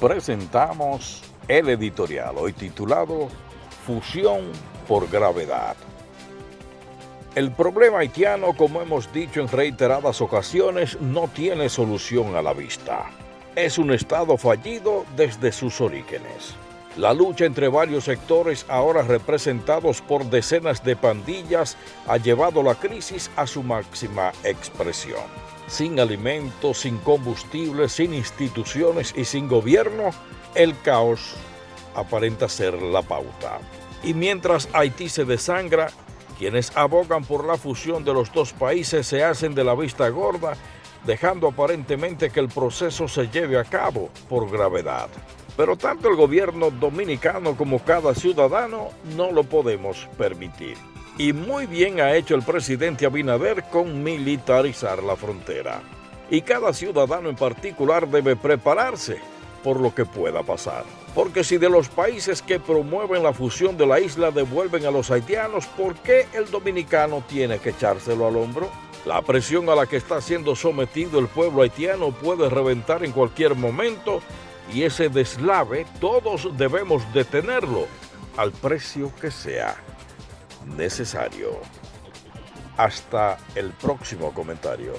presentamos el editorial, hoy titulado Fusión por Gravedad. El problema haitiano, como hemos dicho en reiteradas ocasiones, no tiene solución a la vista. Es un Estado fallido desde sus orígenes. La lucha entre varios sectores, ahora representados por decenas de pandillas, ha llevado la crisis a su máxima expresión. Sin alimentos, sin combustible, sin instituciones y sin gobierno, el caos aparenta ser la pauta. Y mientras Haití se desangra, quienes abogan por la fusión de los dos países se hacen de la vista gorda, dejando aparentemente que el proceso se lleve a cabo por gravedad. Pero tanto el gobierno dominicano como cada ciudadano no lo podemos permitir. Y muy bien ha hecho el presidente Abinader con militarizar la frontera. Y cada ciudadano en particular debe prepararse por lo que pueda pasar. Porque si de los países que promueven la fusión de la isla devuelven a los haitianos, ¿por qué el dominicano tiene que echárselo al hombro? La presión a la que está siendo sometido el pueblo haitiano puede reventar en cualquier momento y ese deslave todos debemos detenerlo al precio que sea necesario. Hasta el próximo comentario.